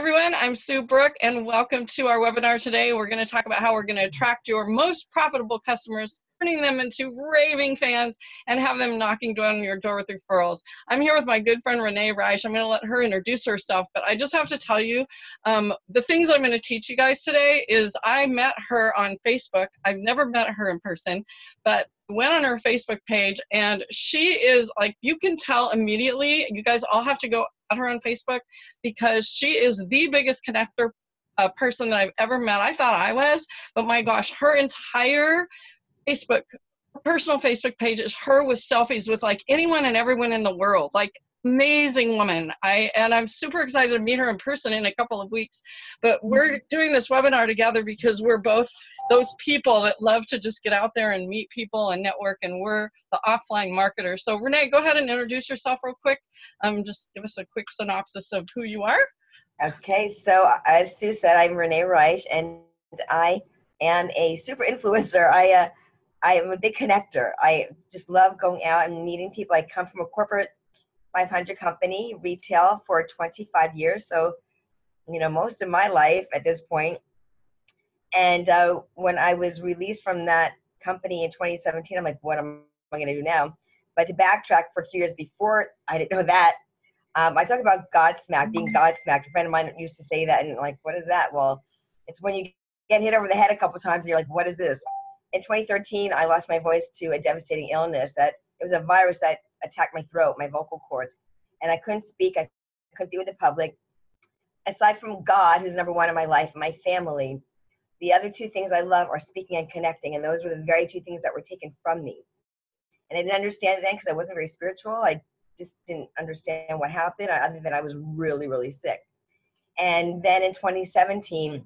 everyone, I'm Sue Brook and welcome to our webinar today. We're going to talk about how we're going to attract your most profitable customers, turning them into raving fans and have them knocking down your door with referrals. I'm here with my good friend Renee Reich. I'm going to let her introduce herself, but I just have to tell you um, the things I'm going to teach you guys today is I met her on Facebook. I've never met her in person, but went on her Facebook page and she is like, you can tell immediately, you guys all have to go at her on Facebook because she is the biggest connector uh, person that I've ever met. I thought I was, but my gosh, her entire Facebook, personal Facebook page is her with selfies with like anyone and everyone in the world. Like amazing woman. I and I'm super excited to meet her in person in a couple of weeks. But we're mm-hmm. doing this webinar together because we're both those people that love to just get out there and meet people and network and we're the offline marketers. So Renee, go ahead and introduce yourself real quick. Um, just give us a quick synopsis of who you are. Okay, so as Sue said, I'm Renee Reich and I am a super influencer. I uh, I am a big connector. I just love going out and meeting people. I come from a corporate 500 company, retail for 25 years. So, you know, most of my life at this point. And uh, when I was released from that company in 2017, I'm like, what am I going to do now? But to backtrack for few years before, I didn't know that. Um, I talk about Godsmack, being Godsmacked. A friend of mine used to say that, and like, what is that? Well, it's when you get hit over the head a couple times, and you're like, what is this? In 2013, I lost my voice to a devastating illness that it was a virus that attacked my throat, my vocal cords, and I couldn't speak. I couldn't be with the public. Aside from God, who's number one in my life, my family, the other two things I love are speaking and connecting, and those were the very two things that were taken from me. And I didn't understand then because I wasn't very spiritual. I just didn't understand what happened, other than I was really, really sick. And then in 2017,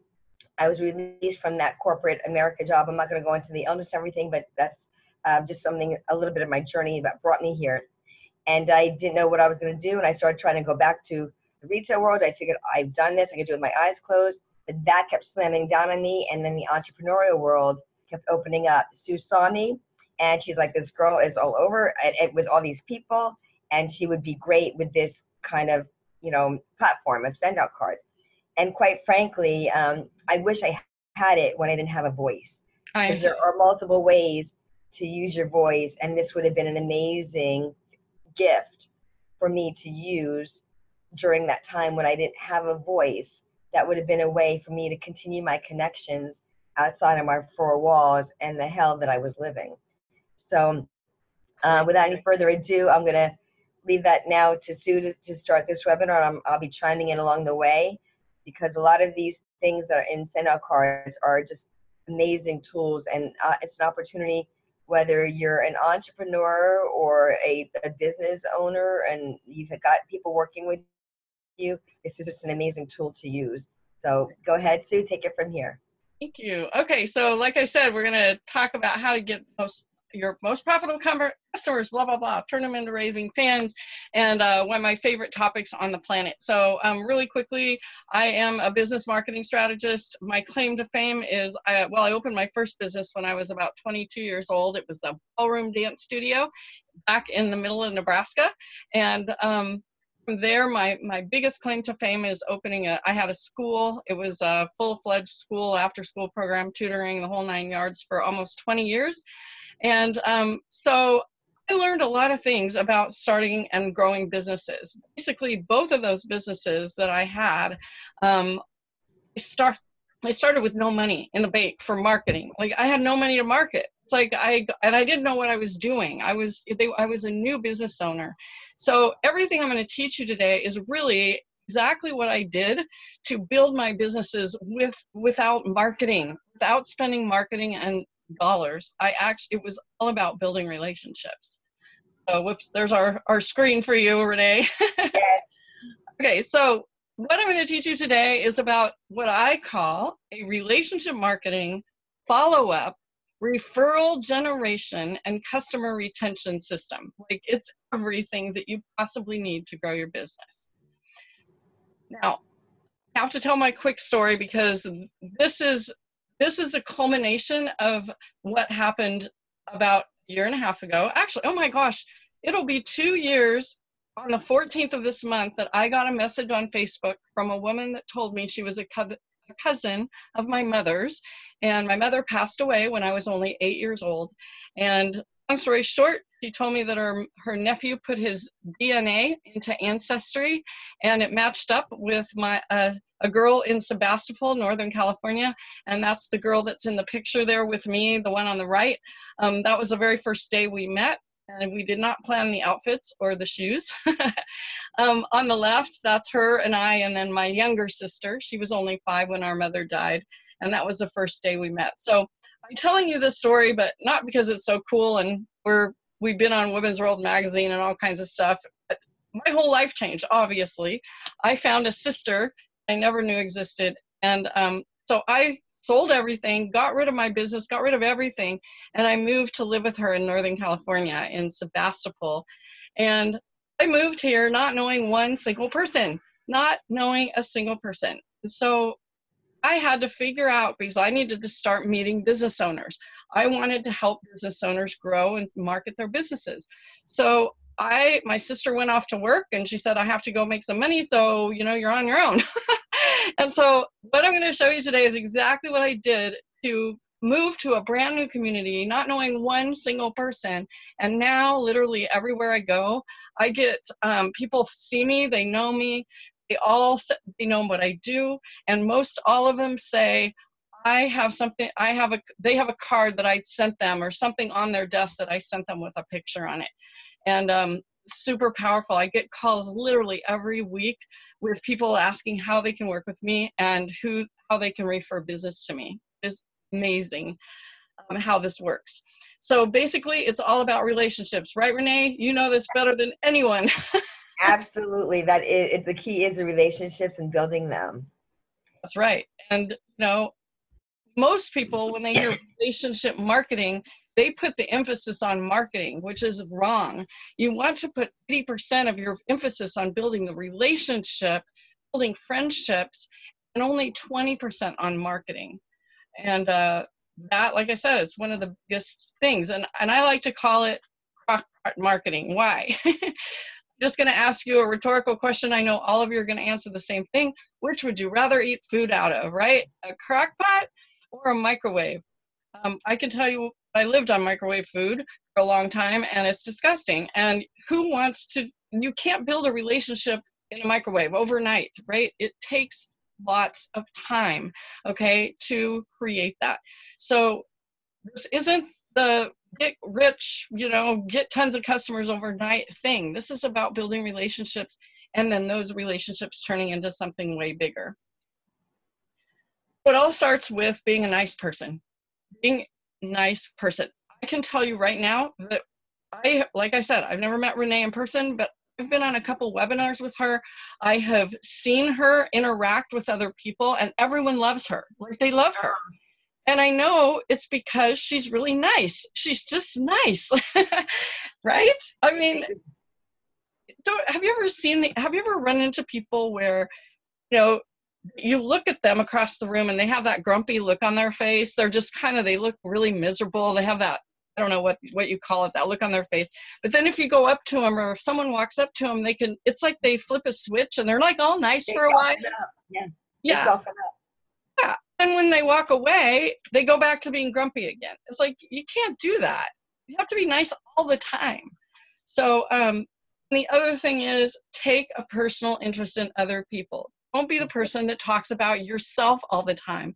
I was released from that corporate America job. I'm not going to go into the illness and everything, but that's um, just something, a little bit of my journey that brought me here. And I didn't know what I was going to do. And I started trying to go back to the retail world. I figured I've done this, I could do it with my eyes closed. But that kept slamming down on me. And then the entrepreneurial world kept opening up. Sue saw me and she's like, this girl is all over and, and with all these people. And she would be great with this kind of, you know, platform of send out cards. And quite frankly, um, I wish I had it when I didn't have a voice. Because there are multiple ways to use your voice, and this would have been an amazing gift for me to use during that time when I didn't have a voice. That would have been a way for me to continue my connections outside of my four walls and the hell that I was living. So, uh, without any further ado, I'm going to leave that now to Sue to, to start this webinar. i will be chiming in along the way because a lot of these things that are in send out cards are just amazing tools and uh, it's an opportunity whether you're an entrepreneur or a, a business owner and you've got people working with you, this is just an amazing tool to use. So go ahead, Sue, take it from here. Thank you. Okay, so like I said, we're going to talk about how to get most your most profitable customers, blah, blah, blah, turn them into raving fans, and uh, one of my favorite topics on the planet. So um, really quickly, I am a business marketing strategist. My claim to fame is, I, well, I opened my first business when I was about 22 years old. It was a ballroom dance studio back in the middle of Nebraska. And um, from there, my, my biggest claim to fame is opening a, I had a school. It was a full-fledged school, after-school program, tutoring, the whole nine yards for almost 20 years. And um, so I learned a lot of things about starting and growing businesses. Basically, both of those businesses that I had, um, start, I started with no money in the bank for marketing. Like I had no money to market. It's like I and I didn't know what I was doing. I was they, I was a new business owner. So everything I'm going to teach you today is really exactly what I did to build my businesses with without marketing, without spending marketing and dollars. I actually, it was all about building relationships. So whoops, there's our, our screen for you, Renee. okay, so what I'm going to teach you today is about what I call a relationship marketing follow-up referral generation and customer retention system. Like it's everything that you possibly need to grow your business. Now, I have to tell my quick story because this is this is a culmination of what happened about a year and a half ago. Actually, oh my gosh, it'll be two years on the 14th of this month that I got a message on Facebook from a woman that told me she was a cousin of my mother's, and my mother passed away when I was only eight years old. And long story short, she told me that her, her nephew put his DNA into Ancestry, and it matched up with my uh, a girl in Sebastopol, Northern California, and that's the girl that's in the picture there with me, the one on the right. Um, that was the very first day we met, and we did not plan the outfits or the shoes. um, on the left, that's her and I, and then my younger sister. She was only five when our mother died, and that was the first day we met. So I'm telling you this story, but not because it's so cool and we're we've been on Women's World magazine and all kinds of stuff. But my whole life changed. Obviously, I found a sister I never knew existed, and um, so I sold everything, got rid of my business, got rid of everything, and I moved to live with her in Northern California in Sebastopol. And I moved here not knowing one single person, not knowing a single person. So I had to figure out because I needed to start meeting business owners. I wanted to help business owners grow and market their businesses. So I my sister went off to work and she said I have to go make some money so you know you're on your own. and so what I'm going to show you today is exactly what I did to move to a brand new community not knowing one single person and now literally everywhere I go I get um, people see me they know me they all they know what I do and most all of them say I have something, I have a, they have a card that I sent them or something on their desk that I sent them with a picture on it. And um, super powerful. I get calls literally every week with people asking how they can work with me and who, how they can refer business to me. It's amazing um, how this works. So basically it's all about relationships, right, Renee? You know this better than anyone. Absolutely. That is, the key is the relationships and building them. That's right. And, you know, most people, when they hear relationship marketing, they put the emphasis on marketing, which is wrong. You want to put 80% of your emphasis on building the relationship, building friendships, and only 20% on marketing. And uh, that, like I said, it's one of the biggest things. And, and I like to call it marketing. Why? just going to ask you a rhetorical question. I know all of you are going to answer the same thing. Which would you rather eat food out of, right? A crock pot or a microwave? Um, I can tell you, I lived on microwave food for a long time and it's disgusting. And who wants to, you can't build a relationship in a microwave overnight, right? It takes lots of time, okay, to create that. So this isn't the get rich, you know, get tons of customers overnight thing. This is about building relationships and then those relationships turning into something way bigger. It all starts with being a nice person. Being nice person. I can tell you right now that I, like I said, I've never met Renee in person, but I've been on a couple webinars with her. I have seen her interact with other people and everyone loves her. Like they love her. And I know it's because she's really nice. She's just nice, right? I mean, don't, have you ever seen the, have you ever run into people where, you know, you look at them across the room and they have that grumpy look on their face. They're just kind of, they look really miserable. They have that, I don't know what, what you call it, that look on their face. But then if you go up to them or if someone walks up to them, they can, it's like they flip a switch and they're like all nice they for a while. Yeah. Yeah. Yeah and when they walk away, they go back to being grumpy again. It's like you can't do that. You have to be nice all the time. So um, the other thing is take a personal interest in other people. Don't be the person that talks about yourself all the time.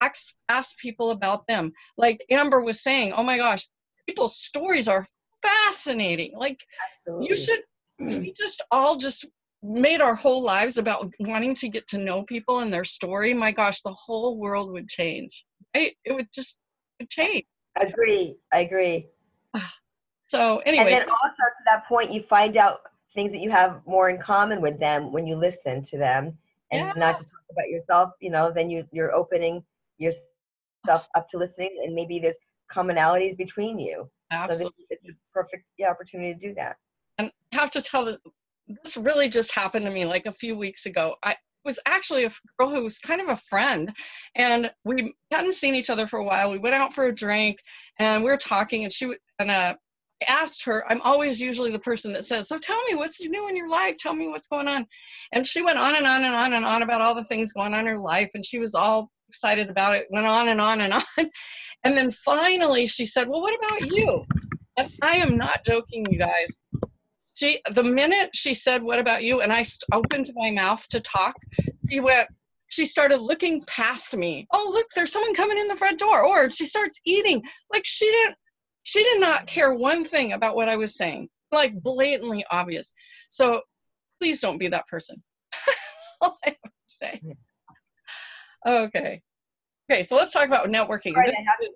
Ask, ask people about them. Like Amber was saying, oh my gosh, people's stories are fascinating. Like Absolutely. you should, we just all just made our whole lives about wanting to get to know people and their story, my gosh, the whole world would change. Right? It would just would change. I agree. I agree. So anyway. And then also to that point, you find out things that you have more in common with them when you listen to them and yeah. not just talk about yourself, you know, then you, you're opening yourself up to listening and maybe there's commonalities between you. Absolutely. So it's a perfect yeah, opportunity to do that. And I have to tell the this really just happened to me like a few weeks ago. I was actually a girl who was kind of a friend, and we hadn't seen each other for a while. We went out for a drink, and we were talking, and she and uh, asked her, I'm always usually the person that says, So tell me what's new in your life. Tell me what's going on. And she went on and on and on and on about all the things going on in her life. And she was all excited about it, went on and on and on. And then finally she said, Well, what about you? And I am not joking, you guys. She, the minute she said, What about you? And I opened my mouth to talk, she went, she started looking past me. Oh, look, there's someone coming in the front door. Or she starts eating. Like she didn't, she did not care one thing about what I was saying. Like blatantly obvious. So please don't be that person. All I say. Okay. Okay, so let's talk about networking. Right, This,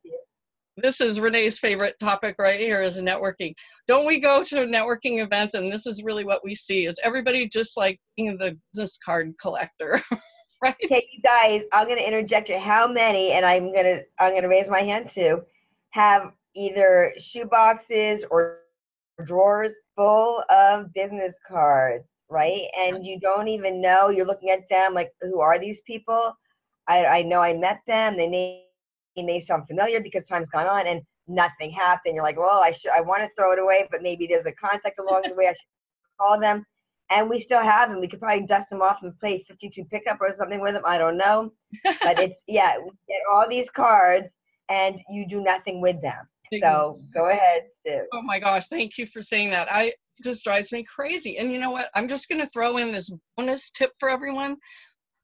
this is Renee's favorite topic right here is networking. Don't we go to networking events and this is really what we see is everybody just like being the business card collector. right? Okay, you guys, I'm gonna interject here. How many, and I'm gonna I'm gonna raise my hand too, have either shoe boxes or drawers full of business cards, right? And you don't even know, you're looking at them like, who are these people? I, I know I met them, they may, may sound familiar because time's gone on and nothing happened. You're like, well, I should, I want to throw it away, but maybe there's a contact along the way. I should call them. And we still have them. We could probably dust them off and play 52 pickup or something with them. I don't know. But it's, yeah, we get all these cards and you do nothing with them. So go ahead, Sue. Oh my gosh, thank you for saying that. I just drives me crazy. And you know what? I'm just going to throw in this bonus tip for everyone.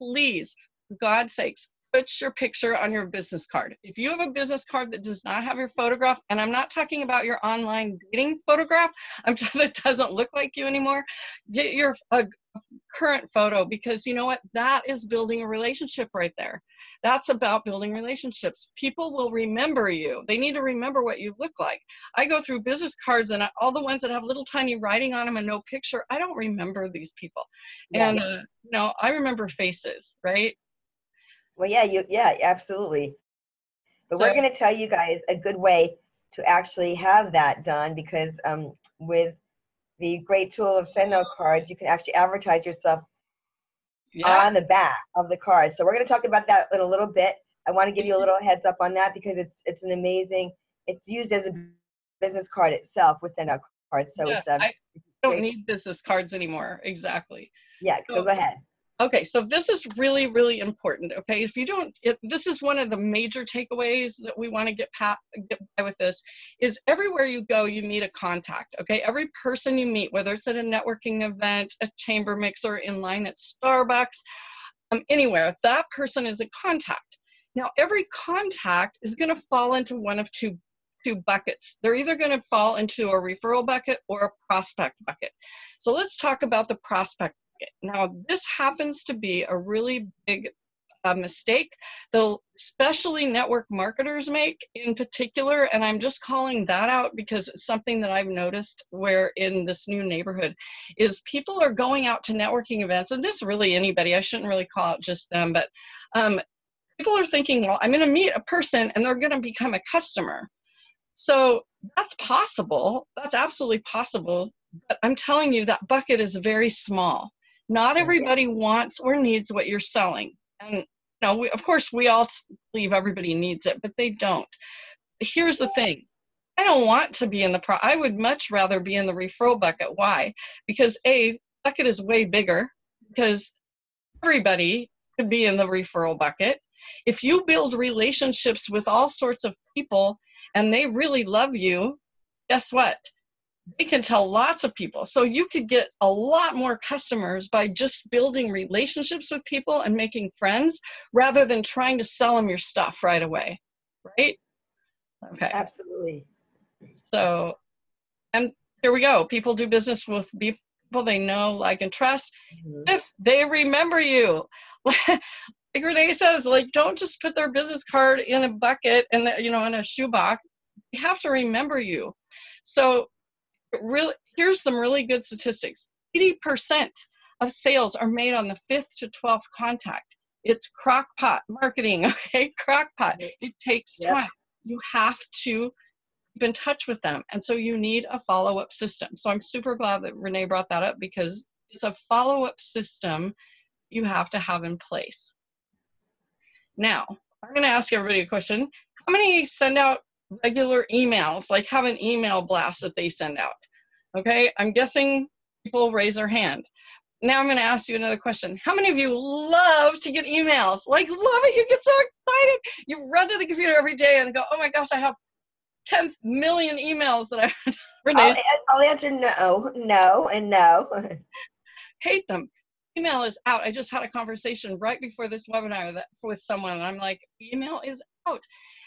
Please, for God's sakes, put your picture on your business card. If you have a business card that does not have your photograph, and I'm not talking about your online dating photograph, I'm just that doesn't look like you anymore, get your a current photo because you know what? That is building a relationship right there. That's about building relationships. People will remember you. They need to remember what you look like. I go through business cards and all the ones that have little tiny writing on them and no picture, I don't remember these people. Yeah. And, uh, you know, I remember faces, right? Well, yeah, you, yeah, absolutely. But So- we're going to tell you guys a good way to actually have that done because um, with the great tool of send out cards, you can actually advertise yourself Yeah. on the back of the card. So we're going to talk about that in a little bit. I want to give you a little heads up on that because it's it's an amazing. It's used as a business card itself within send out cards. So Yeah, it's um, I don't need business cards anymore. Exactly. yeah. So go ahead. Okay, so this is really, really important. Okay, if you don't, it, this is one of the major takeaways that we want to get, get by with this is everywhere you go, you meet a contact. Okay, every person you meet, whether it's at a networking event, a chamber mixer, in line at Starbucks, um, anywhere, that person is a contact. Now, every contact is going to fall into one of two two buckets. They're either going to fall into a referral bucket or a prospect bucket. So let's talk about the prospect. Now, this happens to be a really big uh, mistake that especially network marketers make in particular, and I'm just calling that out because it's something that I've noticed where in this new neighborhood is people are going out to networking events, and this really anybody, I shouldn't really call out just them, but um, people are thinking, well, I'm going to meet a person and they're going to become a customer. So that's possible. That's absolutely possible. But I'm telling you, that bucket is very small. Not everybody wants or needs what you're selling. And you know, we, of course, we all believe everybody needs it, but they don't. Here's the thing. I don't want to be in the pro. I would much rather be in the referral bucket. Why? Because a bucket is way bigger. Because everybody could be in the referral bucket. If you build relationships with all sorts of people and they really love you, guess what? They can tell lots of people. So you could get a lot more customers by just building relationships with people and making friends rather than trying to sell them your stuff right away. Right? Okay. Absolutely. So, and here we go. People do business with people they know, like, and trust Mhm. if they remember you. like Renee says, like, don't just put their business card in a bucket and, you know, in a shoebox. They have to remember you. So, really, here's some really good statistics 80% of sales are made on the fifth to 12th contact. It's crockpot marketing, okay? Crockpot. It takes Yep. time. You have to keep in touch with them. And so you need a follow up system. So I'm super glad that Renee brought that up because it's a follow up system you have to have in place. Now, I'm going to ask everybody a question. How many send out regular emails, like have an email blast that they send out. Okay, I'm guessing people raise their hand. Now I'm going to ask you another question. How many of you love to get emails? Like, love it. You get so excited. You run to the computer every day and go, oh my gosh, I have 10 million emails that I I'll, I'll answer no, no, and no. hate them. Email is out. I just had a conversation right before this webinar that with someone, and I'm like, email is out.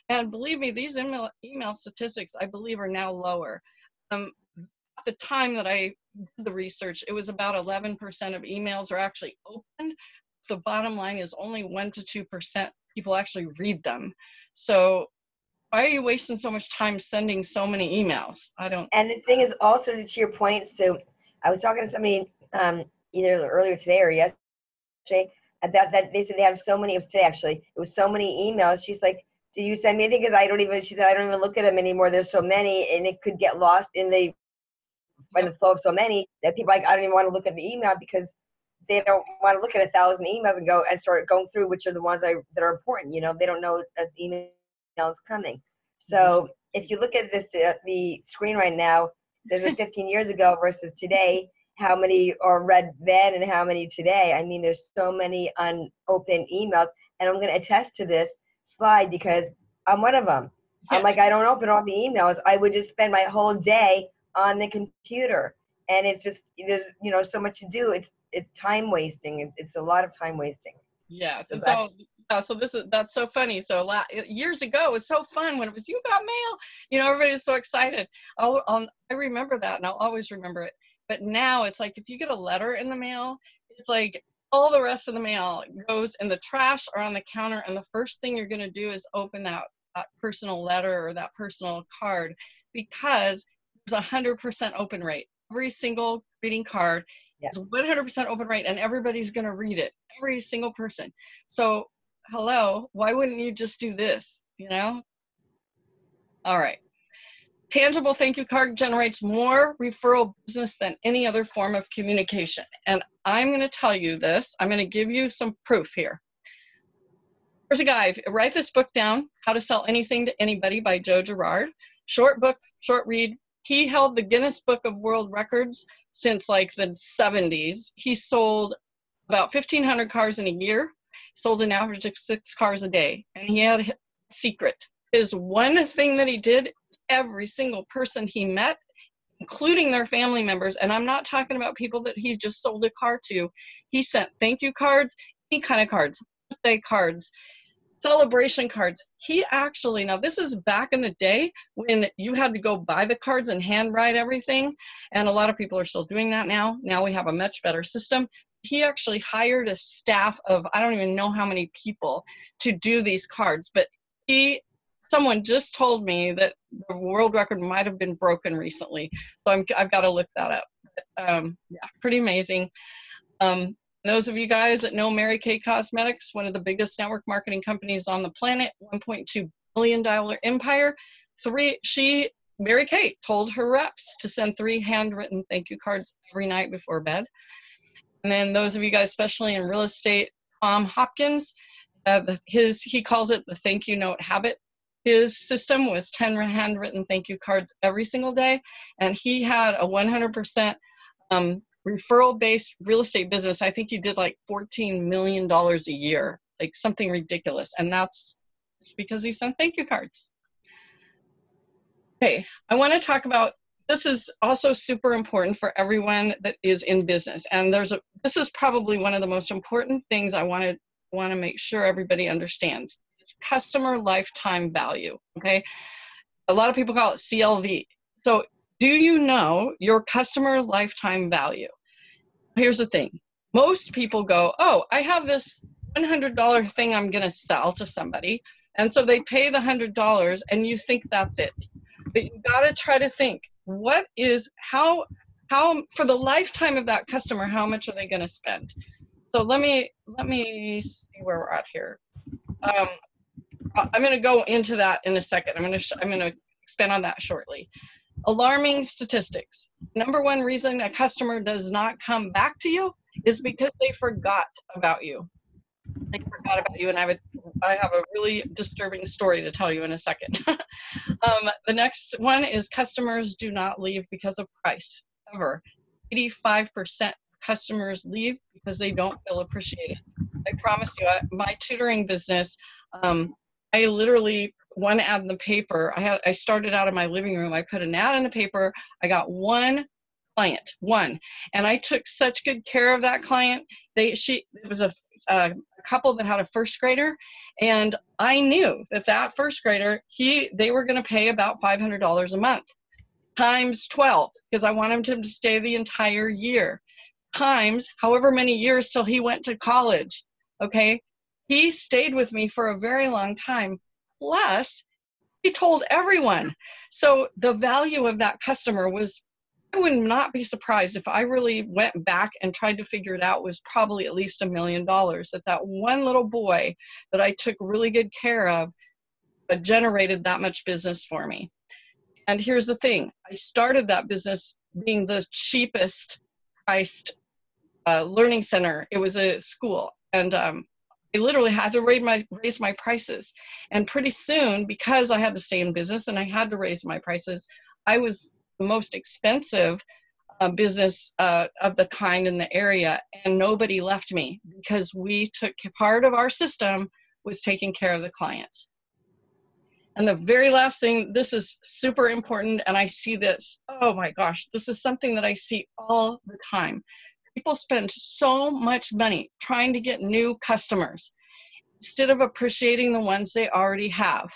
And believe me, these email, email statistics, I believe, are now lower. Um, at the time that I did the research, it was about 11% of emails are actually opened. The bottom line is only 1% to 2% people actually read them. So why are you wasting so much time sending so many emails? I don't. And the thing is also to your point, so I was talking to somebody um, either earlier today or yesterday about that they said they have so many, it was today actually, it was so many emails. She's like, do you send me anything? Because I don't even, she said, I don't even look at them anymore. There's so many and it could get lost in the, by the flow of so many that people like, I don't even want to look at the email because they don't want to look at a thousand emails and go and start going through which are the ones I, that are important. You know, they don't know that email is coming. So mm-hmm. if you look at this, uh, the screen right now, there's a 15 years ago versus today, how many are read then and how many today. I mean, there's so many unopened emails. And I'm going to attest to this slide because I'm one of them. I'm like, I don't open all the emails. I would just spend my whole day on the computer. And it's just, there's, you know, so much to do. It's, it's time wasting. It's, it's a lot of time wasting. Yes. So and so, yeah, so this is, that's so funny. So la- years ago, it was so fun when it was, you got mail, you know, everybody was so excited. I'll, I'll, I remember that and I'll always remember it. But now it's like if you get a letter in the mail, it's like all the rest of the mail goes in the trash or on the counter, and the first thing you're going to do is open that, that personal letter or that personal card because there's a hundred percent open rate. Every single greeting card yeah. is 100% open rate, and everybody's going to read it. Every single person. So, hello, why wouldn't you just do this? You know. All right. Tangible thank you card generates more referral business than any other form of communication. And I'm going to tell you this. I'm going to give you some proof here. There's a guy, write this book down, How to Sell Anything to Anybody by Joe Girard. Short book, short read. He held the Guinness Book of World Records since like the 70s. He sold about 1,500 cars in a year, sold an average of six cars a day. And he had a secret. His one thing that he did every single person he met, including their family members. And I'm not talking about people that he just sold a car to. He sent thank you cards, any kind of cards, birthday cards, celebration cards. He actually, now this is back in the day when you had to go buy the cards and handwrite everything. And a lot of people are still doing that now. Now we have a much better system. He actually hired a staff of, I don't even know how many people to do these cards, but he someone just told me that the world record might have been broken recently. So I'm, I've got to look that up. Um, yeah, pretty amazing. Um, those of you guys that know Mary Kay Cosmetics, one of the biggest network marketing companies on the planet, 1.2 billion dollar empire. Three, she, Mary Kay, told her reps to send three handwritten thank you cards every night before bed. And then those of you guys, especially in real estate, Tom Hopkins, uh, his he calls it the thank you note habit his system was 10 handwritten thank you cards every single day. And he had a 100% um, referral based real estate business. I think he did like 14 million dollars a year like something ridiculous. And that's it's because he sent thank you cards. Okay i want to talk about this is also super important for everyone that is in business. And there's a this is probably one of the most important things i want to want to make sure everybody understands it's customer lifetime value. Okay. A lot of people call it CLV. So, do you know your customer lifetime value? Here's the thing most people go, Oh, I have this $100 thing I'm going to sell to somebody. And so they pay the $100 and you think that's it. But you got to try to think what is, how, how, for the lifetime of that customer, how much are they going to spend? So let me, let me see where we're at here. Um, I'm going to go into that in a second. I'm going to I'm going to expand on that shortly. Alarming statistics. Number one reason a customer does not come back to you is because they forgot about you. I forgot about you, and I have a, I have a really disturbing story to tell you in a second. um, the next one is customers do not leave because of price ever. 85% customers leave because they don't feel appreciated. I promise you, I, my tutoring business, um, I literally one ad in the paper. I had I started out in my living room. I put an ad in the paper. I got one client, one, and I took such good care of that client. They she it was a, a couple that had a first grader, and I knew that that first grader he they were going to pay about five hundred dollars a month times 12 because I wanted him to stay the entire year times however many years till he went to college. Okay. He stayed with me for a very long time. Plus, he told everyone. So the value of that customer was, I would not be surprised if I really went back and tried to figure it out, was probably at least a million dollars. That that one little boy that I took really good care of but generated that much business for me. And here's the thing I started that business being the cheapest priced uh, learning center. It was a school. And um, I literally had to raise my raise my prices. And pretty soon, because I had to stay in business and I had to raise my prices, I was the most expensive uh, business uh, of the kind in the area, and nobody left me because we took part of our system with taking care of the clients. And the very last thing, this is super important, and I see this, oh my gosh, this is something that I see all the time. People spend so much money trying to get new customers instead of appreciating the ones they already have,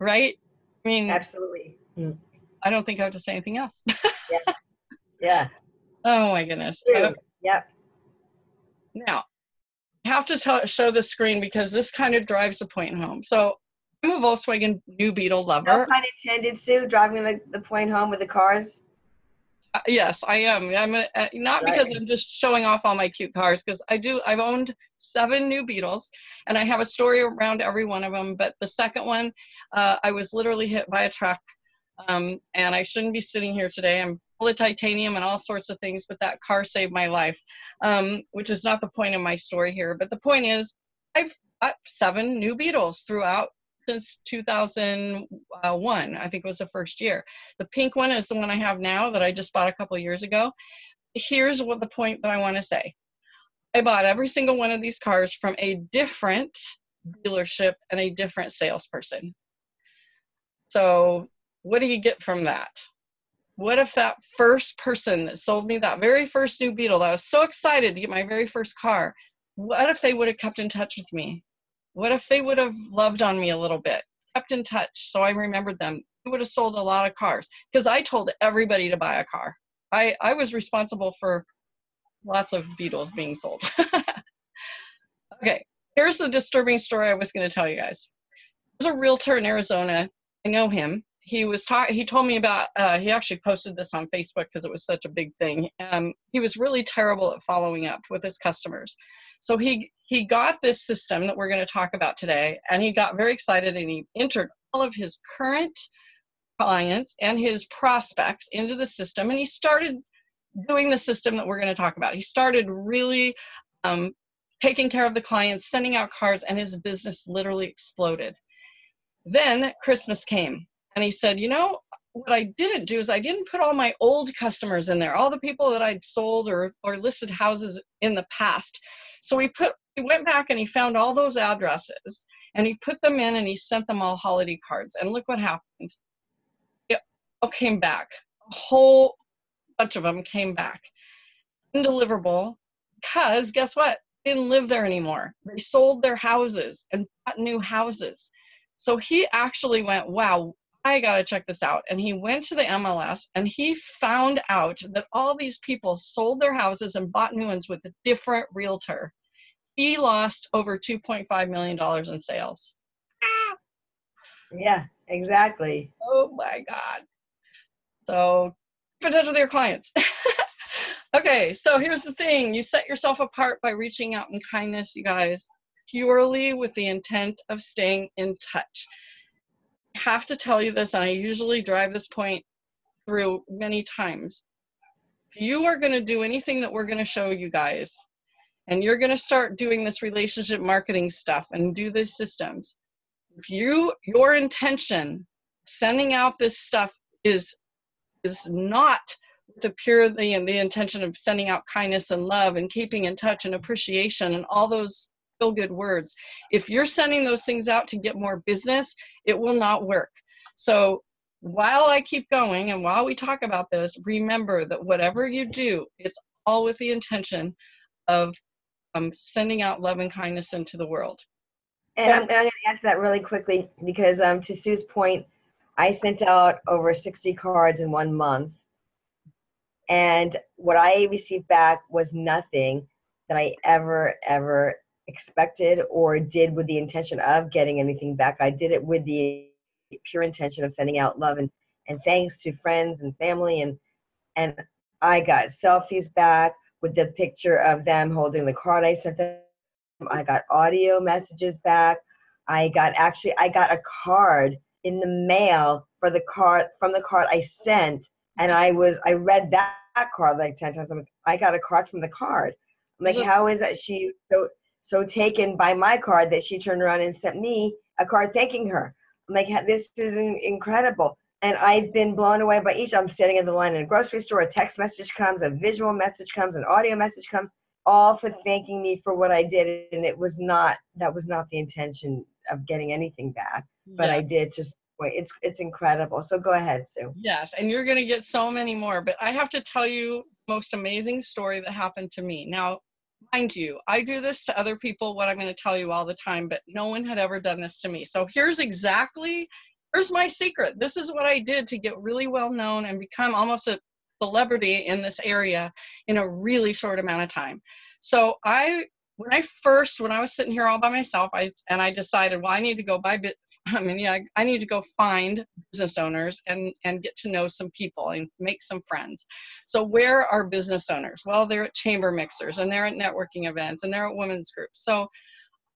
right? I mean, absolutely. Mm. I don't think I have to say anything else. yeah. yeah. Oh my goodness. Uh, yep. Now, I have to tell, show the screen because this kind of drives the point home. So I'm a Volkswagen New Beetle lover. No pun intended, Sue, driving the, the point home with the cars. Uh, yes, I am. I'm a, uh, not right. because I'm just showing off all my cute cars, because I do. I've owned seven New Beetles, and I have a story around every one of them. But the second one, uh, I was literally hit by a truck, um, and I shouldn't be sitting here today. I'm full of titanium and all sorts of things, but that car saved my life, um, which is not the point of my story here. But the point is, I've got seven New Beetles throughout since 2001. I think it was the first year. The pink one is the one I have now that I just bought a couple years ago. Here's what the point that I want to say. I bought every single one of these cars from a different dealership and a different salesperson. So, what do you get from that? What if that first person that sold me that very first new Beetle, that I was so excited to get my very first car, what if they would have kept in touch with me? What if they would have loved on me a little bit, kept in touch so I remembered them? They would have sold a lot of cars because I told everybody to buy a car. I, I was responsible for lots of Beetles being sold. okay, here's the disturbing story I was going to tell you guys. There's a realtor in Arizona. I know him. He was he told me about uh, he actually posted this on Facebook because it was such a big thing. Um, he was really terrible at following up with his customers. So he he got this system that we're going to talk about today, and he got very excited and he entered all of his current clients and his prospects into the system, and he started doing the system that we're going to talk about. He started really um, taking care of the clients, sending out cards, and his business literally exploded. Then Christmas came, and he said, You know, what I didn't do is I didn't put all my old customers in there, all the people that I'd sold or, or listed houses in the past. So he put he went back and he found all those addresses and he put them in and he sent them all holiday cards. And look what happened. It all came back. A whole bunch of them came back. Undeliverable because guess what? They didn't live there anymore. They sold their houses and bought new houses. So he actually went, wow, I got to check this out. And he went to the MLS and he found out that all these people sold their houses and bought new ones with a different realtor. He lost over $2.5 million in sales. Yeah, exactly. Oh my God. So keep in touch with your clients. okay, so here's the thing you set yourself apart by reaching out in kindness, you guys, purely with the intent of staying in touch have to tell you this, and I usually drive this point through many times. If you are going to do anything that we're going to show you guys, and you're going to start doing this relationship marketing stuff and do these systems, if you your intention sending out this stuff is is not the purely and the intention of sending out kindness and love and keeping in touch and appreciation and all those feel good words. If you're sending those things out to get more business, it will not work. So while I keep going and while we talk about this, remember that whatever you do, it's all with the intention of um, sending out love and kindness into the world. And I'm, I'm going to answer that really quickly because um, to Sue's point, I sent out over 60 cards in one month. And what I received back was nothing that I ever, ever expected or did with the intention of getting anything back. I did it with the pure intention of sending out love and, and thanks to friends and family. And, and I got selfies back with the picture of them holding the card I sent them. I got audio messages back. I got actually, I got a card in the mail for the card from the card I sent, and I was I read that, that card like ten times. I'm like, I got a card from the card. I'm like, how is that she so so taken by my card that she turned around and sent me a card thanking her? I'm like, this is incredible. And I've been blown away by each. I'm standing in the line in a grocery store. A text message comes, a visual message comes, an audio message comes, all for thanking me for what I did. And it was not that was not the intention of getting anything back, but yeah. I did just wait. it's it's incredible. So go ahead, Sue. Yes, and you're going to get so many more. But I have to tell you most amazing story that happened to me. Now, mind you, I do this to other people. What I'm going to tell you all the time, but no one had ever done this to me. So here's exactly here's my secret. This is what I did to get really well known and become almost a celebrity in this area in a really short amount of time. So I when I first, when I was sitting here all by myself, I and I decided, well, I need to go buy. I mean, yeah, I need to go find business owners and and get to know some people and make some friends. So where are business owners? Well, they're at chamber mixers and they're at networking events and they're at women's groups. So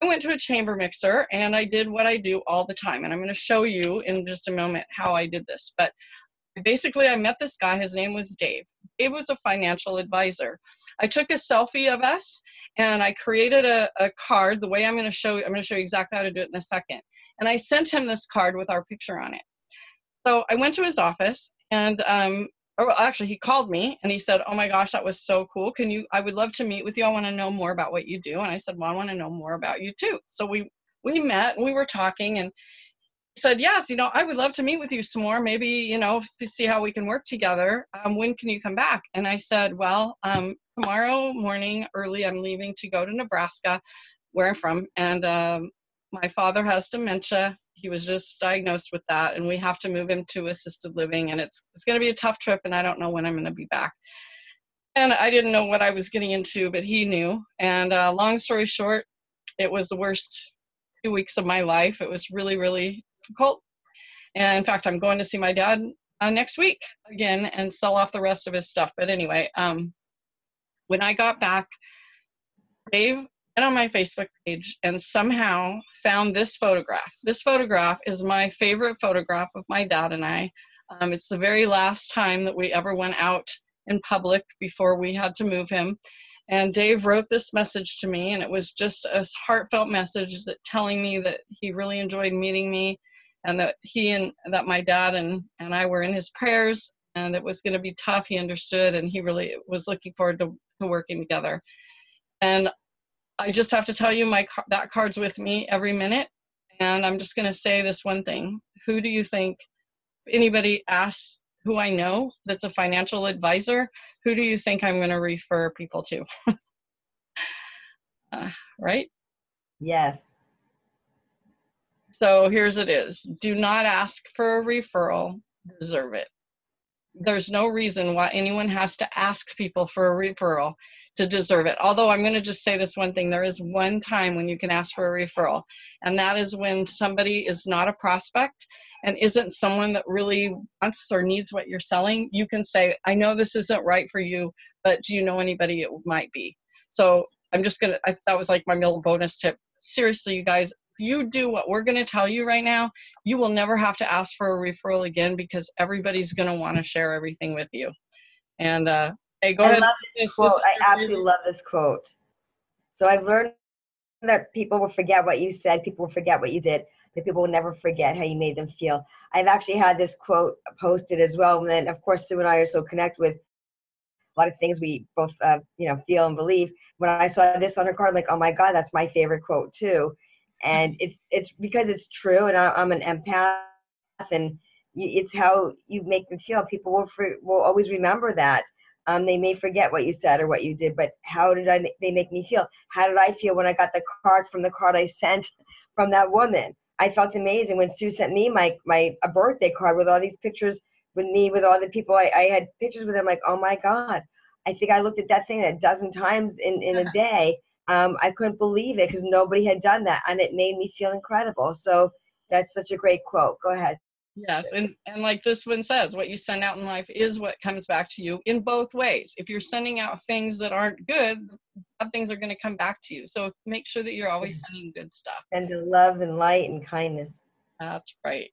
I went to a chamber mixer and I did what I do all the time, and I'm going to show you in just a moment how I did this. But basically, I met this guy. His name was Dave. Dave was a financial advisor. I took a selfie of us and I created a, a card the way I'm going to show you. I'm going to show you exactly how to do it in a second. And I sent him this card with our picture on it. So I went to his office and um, or actually he called me and he said, "Oh my gosh, that was so cool. Can you I would love to meet with you. I want to know more about what you do." And I said, "Well, I want to know more about you too." So we we met and we were talking and said, yes, you know, I would love to meet with you some more. Maybe, you know, to see how we can work together. Um, when can you come back? And I said, well, um, tomorrow morning early, I'm leaving to go to Nebraska, where I'm from. And um, my father has dementia. He was just diagnosed with that, and we have to move him to assisted living. And it's, it's going to be a tough trip, and I don't know when I'm going to be back. And I didn't know what I was getting into, but he knew. And uh, long story short, it was the worst two weeks of my life. It was really, really difficult. And in fact, I'm going to see my dad uh, next week again and sell off the rest of his stuff. But anyway, um, when I got back, Dave went on my Facebook page and somehow found this photograph. This photograph is my favorite photograph of my dad and I. Um, it's the very last time that we ever went out in public before we had to move him. And Dave wrote this message to me, and it was just a heartfelt message that telling me that he really enjoyed meeting me and that he and that my dad and, and I were in his prayers and it was going to be tough. He understood and he really was looking forward to, to working together. And I just have to tell you, my that card's with me every minute. And I'm just going to say this one thing. Who do you think, anybody asks who I know that's a financial advisor, who do you think I'm going to refer people to? uh, right? Yes. So here's it is. Do not ask for a referral, deserve it. There's no reason why anyone has to ask people for a referral to deserve it. Although I'm going to just say this one thing there is one time when you can ask for a referral, and that is when somebody is not a prospect and isn't someone that really wants or needs what you're selling. You can say, I know this isn't right for you, but do you know anybody it might be? So I'm just to, I, that was like my little bonus tip. Seriously, you guys, you do what we're going to tell you right now, you will never have to ask for a referral again because everybody's going to want to share everything with you. And uh, hey, go I ahead. Love this quote. I absolutely love this quote. So I've learned that people will forget what you said, people will forget what you did, that people will never forget how you made them feel. I've actually had this quote posted as well. And then, of course, Sue and I are so connected with a lot of things we both, uh, you know, feel and believe. When I saw this on her card, I'm like, oh my God, that's my favorite quote too. And it's it's because it's true, and I, I'm an empath, and it's how you make them feel. People will for, will always remember that. Um, they may forget what you said or what you did, but how did I? They make me feel. How did I feel when I got the card from the card I sent from that woman? I felt amazing when Sue sent me my my a birthday card with all these pictures with me with all the people I, I had pictures with them. Like, oh my god, I think I looked at that thing a dozen times in in a day. Um, I couldn't believe it because nobody had done that, and it made me feel incredible. So that's such a great quote. Go ahead. Yes, and, and like this one says, what you send out in life is what comes back to you in both ways. If you're sending out things that aren't good, bad things are going to come back to you. So make sure that you're always sending good stuff. And love and light and kindness. That's right.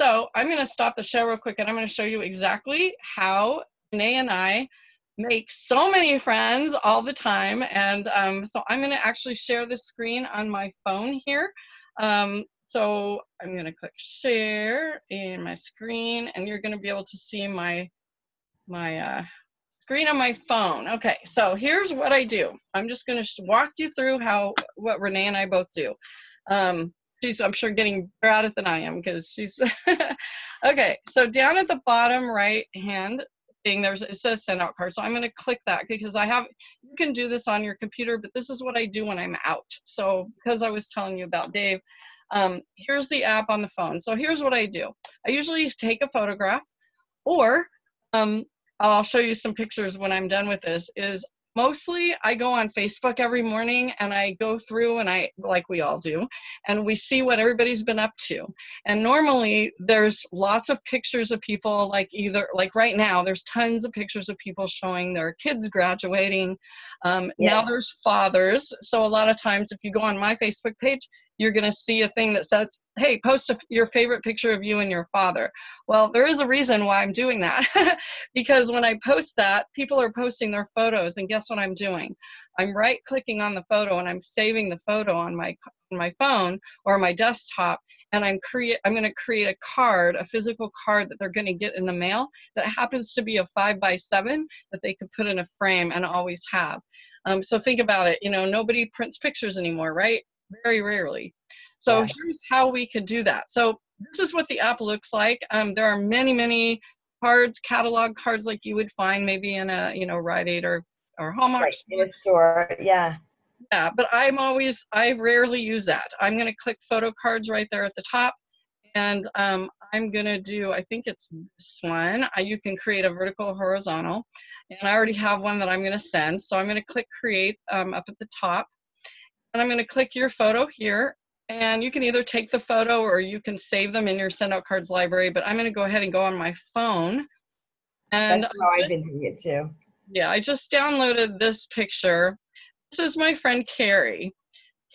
So I'm going to stop the show real quick and I'm going to show you exactly how Renee and I make so many friends all the time. And um, so I'm going to actually share the screen on my phone here. Um, so I'm gonna click share in my screen and you're gonna be able to see my, my uh, screen on my phone. Okay, so here's what I do. I'm just gonna walk you through how, what Renee and I both do. Um, she's, I'm sure, getting better at it than I am because she's, okay, so down at the bottom right hand thing, there's, it says send out card. So I'm gonna click that because I have, you can do this on your computer, but this is what I do when I'm out. So because I was telling you about Dave, um, here's the app on the phone. So here's what I do. I usually take a photograph or um, I'll show you some pictures when I'm done with this is mostly I go on Facebook every morning and I go through and I, like we all do, and we see what everybody's been up to. And normally there's lots of pictures of people like either, like right now, there's tons of pictures of people showing their kids graduating. Um, yeah. Now there's fathers. So a lot of times if you go on my Facebook page, you're going to see a thing that says, hey, post a, your favorite picture of you and your father. Well, there is a reason why I'm doing that. because when I post that, people are posting their photos, and guess what I'm doing? I'm right clicking on the photo and I'm saving the photo on my on my phone or my desktop and I'm create I'm going to create a card, a physical card that they're going to get in the mail that happens to be a five by seven that they can put in a frame and always have. Um, so think about it. You know, nobody prints pictures anymore, right? Very rarely. So yeah. here's how we could do that. So this is what the app looks like. Um, there are many, many cards, catalog cards like you would find maybe in a, you know, Rite Aid or, or Hallmark right, store. store. Yeah. Yeah, but I'm always, I rarely use that. I'm going to click photo cards right there at the top. And um, I'm going to do, I think it's this one. I, you can create a vertical horizontal. And I already have one that I'm going to send. So I'm going to click create um, up at the top and I'm going to click your photo here and you can either take the photo or you can save them in your send out cards library but I'm going to go ahead and go on my phone and That's how I've been doing it too. Yeah, I just downloaded this picture. This is my friend Carrie.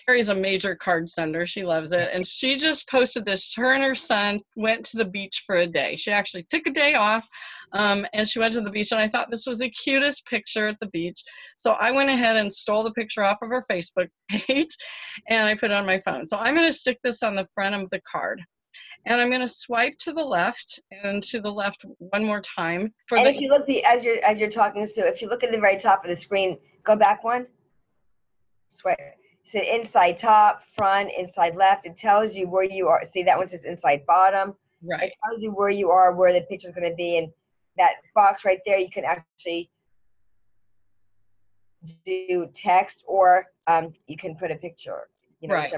Carrie's a major card sender. She loves it. And she just posted this. Her and her son went to the beach for a day. She actually took a day off um, and she went to the beach. And I thought this was the cutest picture at the beach. So I went ahead and stole the picture off of her Facebook page and I put it on my phone. So I'm going to stick this on the front of the card. And I'm going to swipe to the left and to the left one more time. For and if you look the, as you're as you're talking, to, if you look at the very top of the screen, go back one. Swipe said inside top, front, inside left. It tells you where you are. See, that one says inside bottom. Right. It tells you where you are, where the picture's going to be. And that box right there, you can actually do text or um, you can put a picture. You know, right.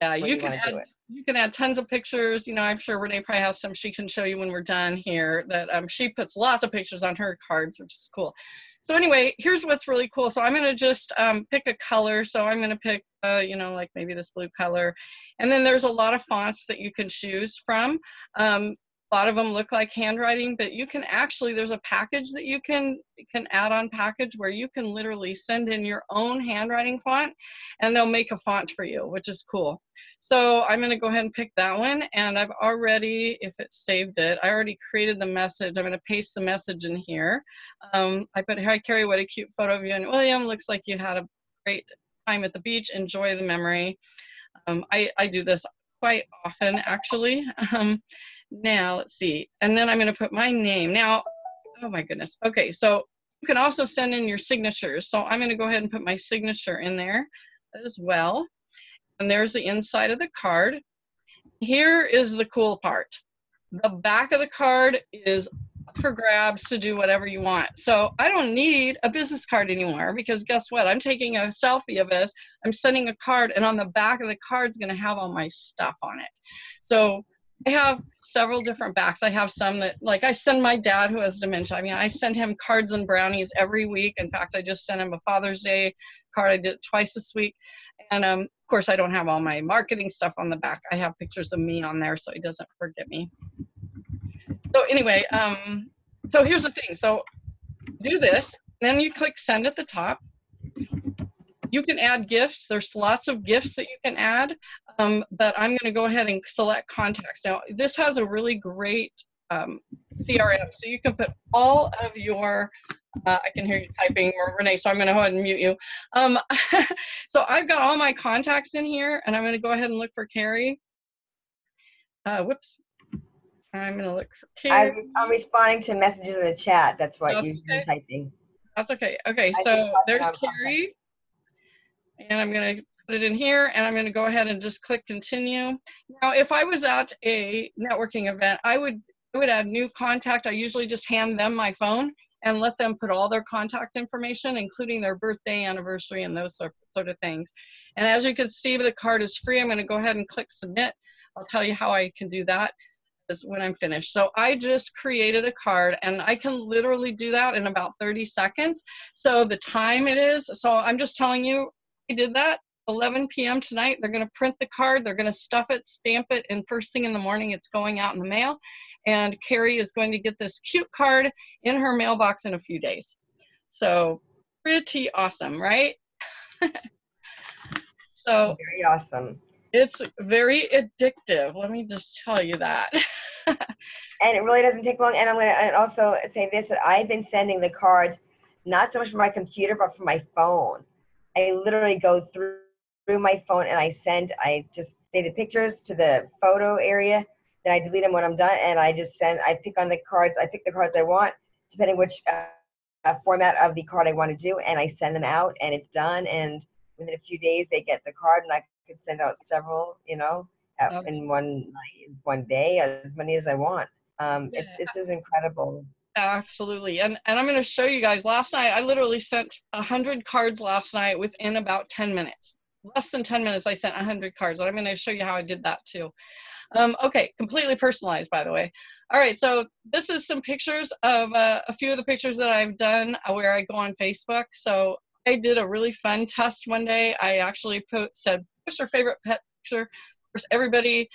Yeah, you, you can add you can add tons of pictures. You know, I'm sure Renee probably has some she can show you when we're done here that um, she puts lots of pictures on her cards, which is cool. So anyway, here's what's really cool. So I'm going to just um, pick a color. So I'm going to pick, uh, you know, like maybe this blue color. And then there's a lot of fonts that you can choose from. Um, a lot of them look like handwriting, but you can actually, there's a package that you can, can add on package where you can literally send in your own handwriting font and they'll make a font for you, which is cool. So I'm gonna go ahead and pick that one and I've already, if it saved it, I already created the message. I'm gonna paste the message in here. Um, I put, hi Carrie, what a cute photo of you and William. Looks like you had a great time at the beach, enjoy the memory. Um, I, I do this quite often, actually. Um, now, let's see. And then I'm going to put my name. Now, oh my goodness. Okay, so you can also send in your signatures. So I'm going to go ahead and put my signature in there as well. And there's the inside of the card. Here is the cool part. The back of the card is for grabs to do whatever you want. So I don't need a business card anymore because guess what? I'm taking a selfie of this. I'm sending a card, and on the back of the card is going to have all my stuff on it. So I have several different backs. I have some that, like, I send my dad who has dementia. I mean, I send him cards and brownies every week. In fact, I just sent him a Father's Day card. I did it twice this week. And um, of course, I don't have all my marketing stuff on the back. I have pictures of me on there so he doesn't forget me. So anyway, um, so here's the thing. So do this, then you click send at the top. You can add gifts. There's lots of gifts that you can add, um, but I'm going to go ahead and select contacts. Now, this has a really great um, CRM, so you can put all of your uh, I can hear you typing, Renee, so I'm going to go ahead and mute you. Um, so I've got all my contacts in here, and I'm going to go ahead and look for Carrie. Uh, whoops. I'm going to look for Carrie. I'm responding to messages in the chat. That's why you're okay. typing. That's okay. Okay, so there's Carrie. And I'm going to put it in here, and I'm going to go ahead and just click continue. Now, if I was at a networking event, I would I would add new contact. I usually just hand them my phone and let them put all their contact information, including their birthday, anniversary, and those sort, sort of things. And as you can see, the card is free. I'm going to go ahead and click submit. I'll tell you how I can do that when I'm finished. So I just created a card and I can literally do that in about 30 seconds. So the time it is, so I'm just telling you, I did that 11 p.m. tonight. They're going to print the card, they're going to stuff it, stamp it, and first thing in the morning, it's going out in the mail. And Carrie is going to get this cute card in her mailbox in a few days. So pretty awesome, right? so very awesome. It's very addictive. Let me just tell you that. and it really doesn't take long. And I'm going to also say this that I've been sending the cards not so much from my computer, but from my phone. I literally go through through my phone and I send, I just say the pictures to the photo area. Then I delete them when I'm done and I just send, I pick on the cards, I pick the cards I want, depending which uh, format of the card I want to do, and I send them out and it's done. And within a few days, they get the card and I could send out several, you know, okay. in one one day, as many as I want. Um, yeah. It's, it's just incredible. Absolutely. And, and I'm going to show you guys. Last night, I literally sent 100 cards last night within about 10 minutes less than 10 minutes, I sent 100 cards. And I'm going to show you how I did that too. Um, okay, completely personalized, by the way. All right, so this is some pictures of uh, a few of the pictures that I've done uh, where I go on Facebook. So I did a really fun test one day. I actually put, said, what's your favorite pet picture? Of course, everybody,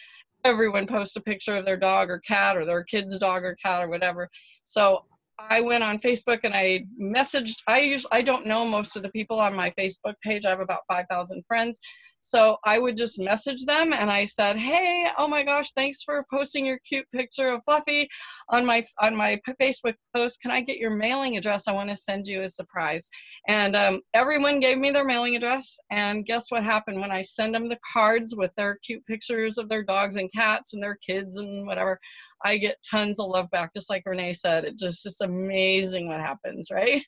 everyone posts a picture of their dog or cat or their kid's dog or cat or whatever. So I went on Facebook and I messaged. I use I don't know most of the people on my Facebook page. I have about five thousand friends, so I would just message them and I said, "Hey, oh my gosh, thanks for posting your cute picture of Fluffy on my on my Facebook post. Can I get your mailing address? I want to send you a surprise." And um, everyone gave me their mailing address. And guess what happened when I send them the cards with their cute pictures of their dogs and cats and their kids and whatever? I get tons of love back, just like Renee said. It's just just amazing what happens, right?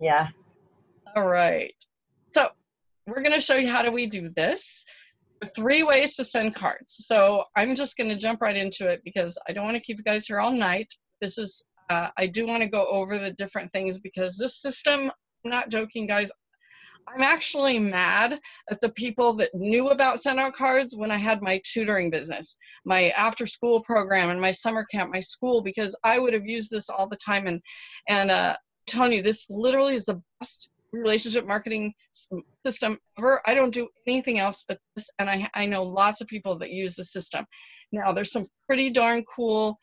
Yeah. All right. So we're going to show you how do we do this. Three ways to send cards. So I'm just going to jump right into it because I don't want to keep you guys here all night. This is, uh, I do want to go over the different things because this system, I'm not joking, guys. I'm actually mad at the people that knew about send out cards when I had my tutoring business, my after school program and my summer camp, my school, because I would have used this all the time. And, and uh, telling you, this literally is the best relationship marketing system ever. I don't do anything else but this, and I, I know lots of people that use the system. Now, there's some pretty darn cool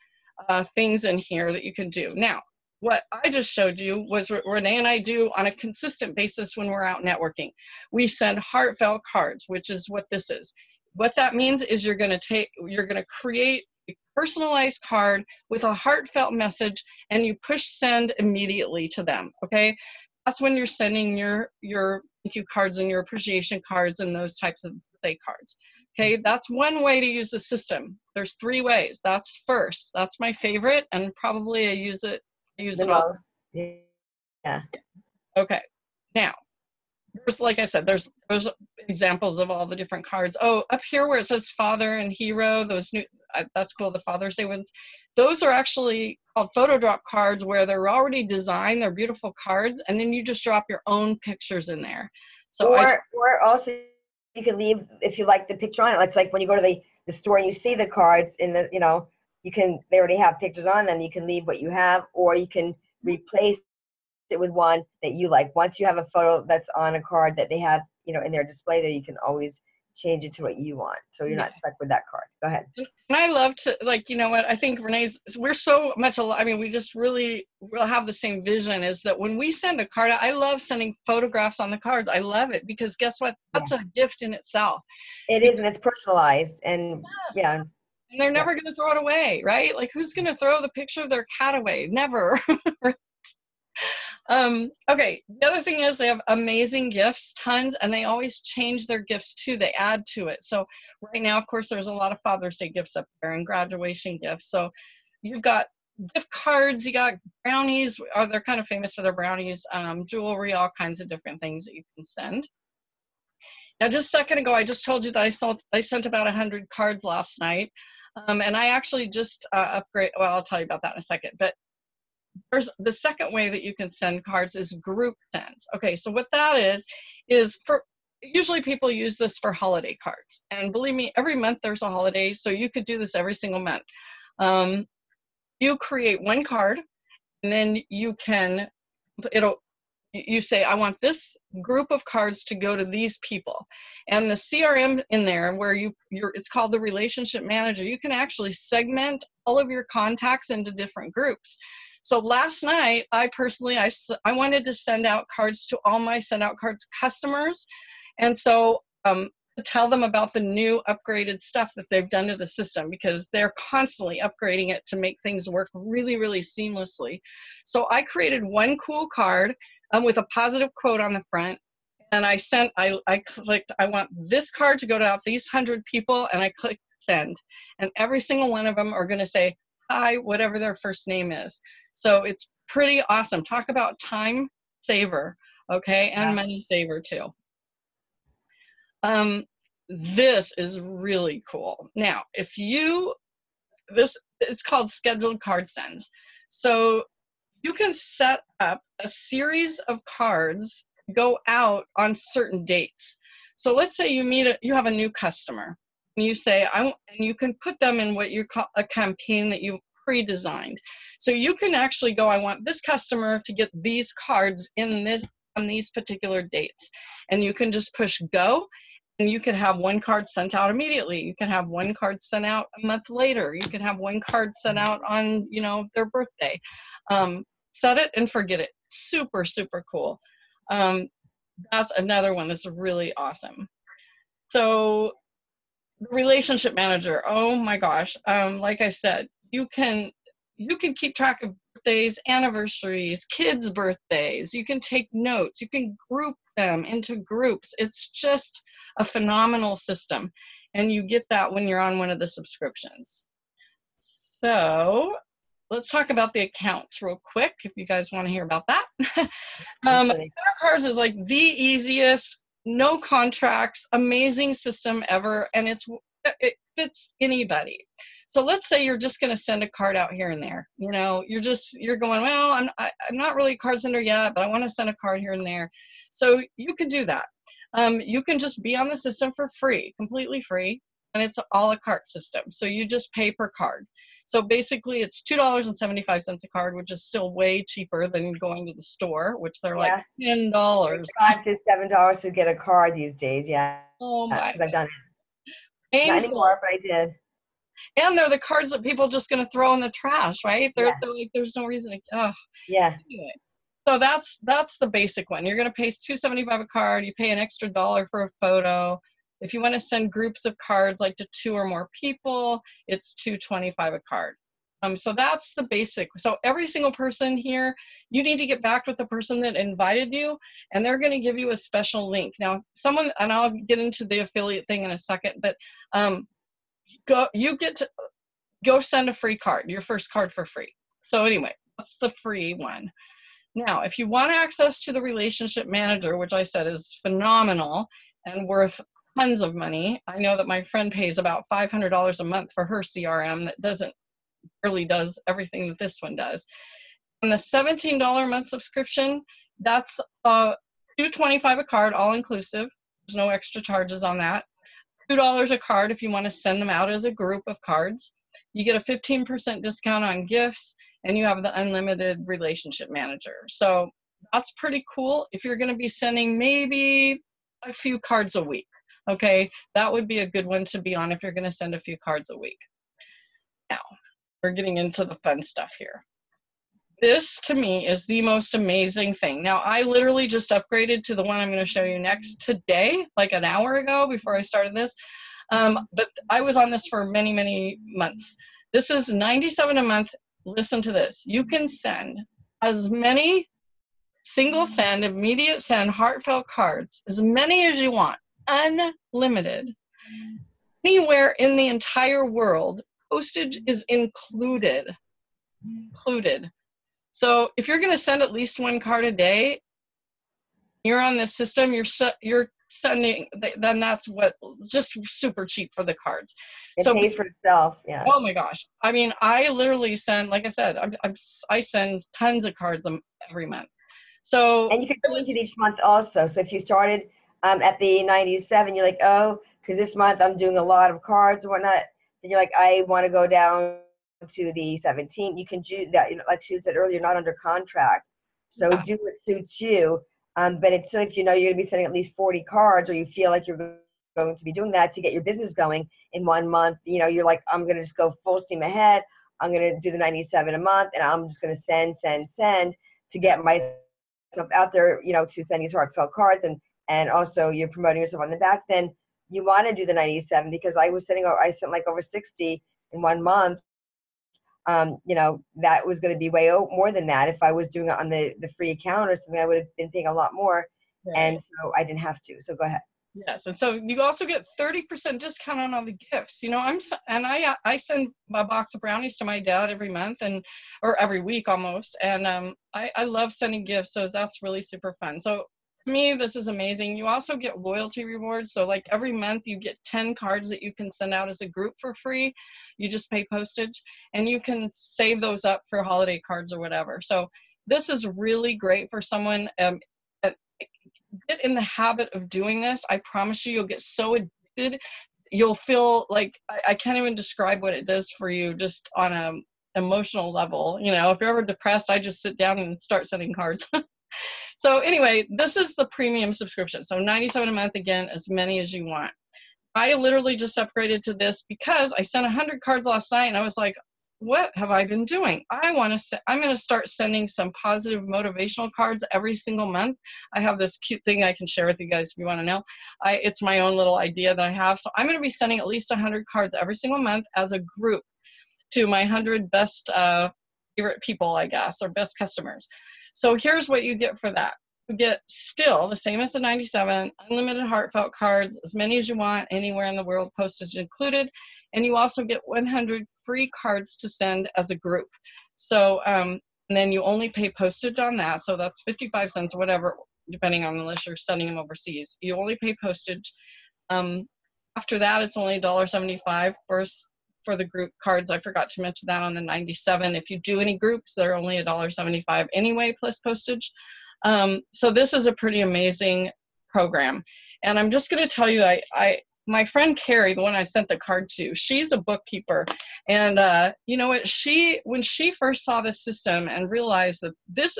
uh, things in here that you can do. Now, what I just showed you was what Renee and I do on a consistent basis when we're out networking. We send heartfelt cards, which is what this is. What that means is you're going to take, you're going to create a personalized card with a heartfelt message and you push send immediately to them. Okay that's when you're sending your your thank you cards and your appreciation cards and those types of birthday cards. Okay, that's one way to use the system. There's three ways. That's first. That's my favorite, and probably I use it. I use it all. Yeah. Okay, now there's like I said, there's there's examples of all the different cards. Oh, up here where it says Father and Hero, those new uh, that's cool. The Father's Day ones, those are actually called photo drop cards where they're already designed. They're beautiful cards, and then you just drop your own pictures in there. So or, I or also you can leave if you like the picture on it. It's like when you go to the, the store and you see the cards in the, you know, you can, they already have pictures on them. You can leave what you have, or you can replace it with one that you like. Once you have a photo that's on a card that they have, you know, in their display there, you can always change it to what you want. So you're not stuck with that card. Go ahead. and I love to like you know what I think Renee's we're so much alike. I mean we just really will have the same vision is that when we send a card I love sending photographs on the cards I love it because guess what that's a gift in itself It is, and it's personalized, and Yes. yeah, and they're never going to throw it away right like who's going to throw the picture of their cat away never um okay the other thing is they have amazing gifts tons and they always change their gifts too. They add to it. So right now of course there's a lot of father's day gifts up there and graduation gifts. So you've got gift cards you got brownies are they're kind of famous for their brownies um, jewelry all kinds of different things that you can send. Now just a second ago i just told you that i sold i sent about a 100 cards last night. Um, and i actually just uh, upgrade well i'll tell you about that in a second but there's the second way that you can send cards is group sends. Okay so what that is is for usually people use this for holiday cards. And believe me every month there's a holiday so you could do this every single month. Um, you create one card and then you can it'll you say i want this group of cards to go to these people. And the crm in there where you you're it's called the relationship manager. You can actually segment all of your contacts into different groups so last night i personally I, I wanted to send out cards to all my send out cards customers. And so um, tell them about the new upgraded stuff that they've done to the system because they're constantly upgrading it to make things work really really seamlessly. So i created one cool card um, with a positive quote on the front. And i sent I, I clicked i want this card to go to out these 100 people and i clicked send. And every single one of them are going to say hi whatever their first name is. So it's pretty awesome. Talk about time saver okay and money saver too. Um, this is really cool. Now if you this it's called scheduled card sends. So you can set up a series of cards go out on certain dates. So let's say you meet a, you have a new customer you say i want and you can put them in what you call a campaign that you pre-designed. So you can actually go i want this customer to get these cards in this on these particular dates. And you can just push go and you can have one card sent out immediately. You can have one card sent out a month later. You can have one card sent out on you know their birthday. Um, set it and forget it. Super super cool. Um, that's another one that's really awesome. So relationship manager. Oh my gosh. Um, like i said you can you can keep track of birthdays anniversaries kids birthdays. You can take notes. You can group them into groups. It's just a phenomenal system and you get that when you're on one of the subscriptions. So let's talk about the accounts real quick if you guys want to hear about that. Um. Send Out Cards is like the easiest, no contracts, amazing system ever, and it's it fits anybody. So let's say you're just going to send a card out here and there. You know, you're just you're going, well, I'm I, I'm not really a card sender yet, but I want to send a card here and there. So you can do that. Um, you can just be on the system for free, completely free, and it's all a la carte system. So you just pay per card. So basically, it's two dollars and seventy five cents a card, which is still way cheaper than going to the store, which they're like ten dollars. Five to seven dollars to get a card these days. Yeah, Oh my! because I've done it. Not Painful. anymore, but I did. And they're the cards that people just going to throw in the trash, right? They're, Yeah. they're like, there's no reason to. Oh, Yeah, anyway. So that's that's the basic one. You're going to pay two seventy five a card. You pay an extra dollar for a photo. If you want to send groups of cards, like to two or more people, it's two twenty five a card. Um, so that's the basic. So every single person here, you need to get back with the person that invited you, and they're going to give you a special link. Now, someone, and I'll get into the affiliate thing in a second, but um, go, you get to go send a free card, your first card for free. So anyway, that's the free one. Now, if you want access to the relationship manager, which I said is phenomenal and worth tons of money, I know that my friend pays about $500 a month for her CRM that doesn't really does everything that this one does. And the $17 a month subscription, that's uh, 225 a card, all inclusive. There's no extra charges on that. $2 a card if you want to send them out as a group of cards. You get a 15% discount on gifts, and you have the unlimited relationship manager. So that's pretty cool. If you're going to be sending maybe a few cards a week, okay, that would be a good one to be on if you're going to send a few cards a week. Now, we're getting into the fun stuff here. This to me is the most amazing thing. Now, I literally just upgraded to the one I'm going to show you next today, like an hour ago before I started this. Um, but I was on this for many, many months. This is 97 a month. Listen to this. You can send as many single send, immediate send, heartfelt cards, as many as you want, unlimited, anywhere in the entire world postage is included. Included. So if you're going to send at least one card a day, you're on this system. You're you're sending. Then that's what just super cheap for the cards. It so, pays for itself. Yeah. Oh my gosh! I mean, I literally send. Like I said, I'm, I'm I send tons of cards every month. So and you can go into each month also. So if you started um, at the 97, you're like, oh, because this month I'm doing a lot of cards and whatnot then you're like, I want to go down to the 17. You can do that. You know, like she said earlier, not under contract. So do what suits you. Um, but it's like you know you're gonna be sending at least 40 cards, or you feel like you're going to be doing that to get your business going in one month. You know, you're like, I'm gonna just go full steam ahead. I'm gonna do the 97 a month, and I'm just gonna send, send, send to get myself out there. You know, to send these heartfelt cards, and and also you're promoting yourself on the back. Then you want to do the 97 because I was sending, I sent like over 60 in one month. Um, you know, that was going to be way more than that. If I was doing it on the, the free account or something, I would have been paying a lot more. Right. And so I didn't have to. So go ahead. Yes, and so you also get 30% discount on all the gifts. You know, I'm and I I send a box of brownies to my dad every month and or every week almost, and um I I love sending gifts, so that's really super fun. So me, this is amazing. You also get loyalty rewards. So like every month you get 10 cards that you can send out as a group for free. You just pay postage and you can save those up for holiday cards or whatever. So this is really great for someone. Um, get in the habit of doing this. I promise you, you'll get so addicted. You'll feel like I, I can't even describe what it does for you just on a emotional level. You know, if you're ever depressed, I just sit down and start sending cards. So anyway, this is the premium subscription. So 97 a month again, as many as you want. I literally just upgraded to this because I sent 100 cards last night and I was like, what have I been doing? I want to. I'm going to start sending some positive motivational cards every single month. I have this cute thing I can share with you guys if you want to know. I, it's my own little idea that I have. So I'm going to be sending at least 100 cards every single month as a group to my 100 best uh, favorite people, I guess, or best customers. So here's what you get for that. You get still the same as the 97, unlimited heartfelt cards, as many as you want, anywhere in the world, postage included. And you also get 100 free cards to send as a group. So, um, and then you only pay postage on that. So that's 55 cents or whatever, depending on unless you're sending them overseas. You only pay postage. Um, after that, it's only $1.75 for for the group cards. I forgot to mention that on the 97. If you do any groups, they're only $1.75 anyway, plus postage. Um, so this is a pretty amazing program. And I'm just going to tell you, I, I my friend Carrie, the one I sent the card to, she's a bookkeeper. And uh, you know what? She, when she first saw this system and realized that this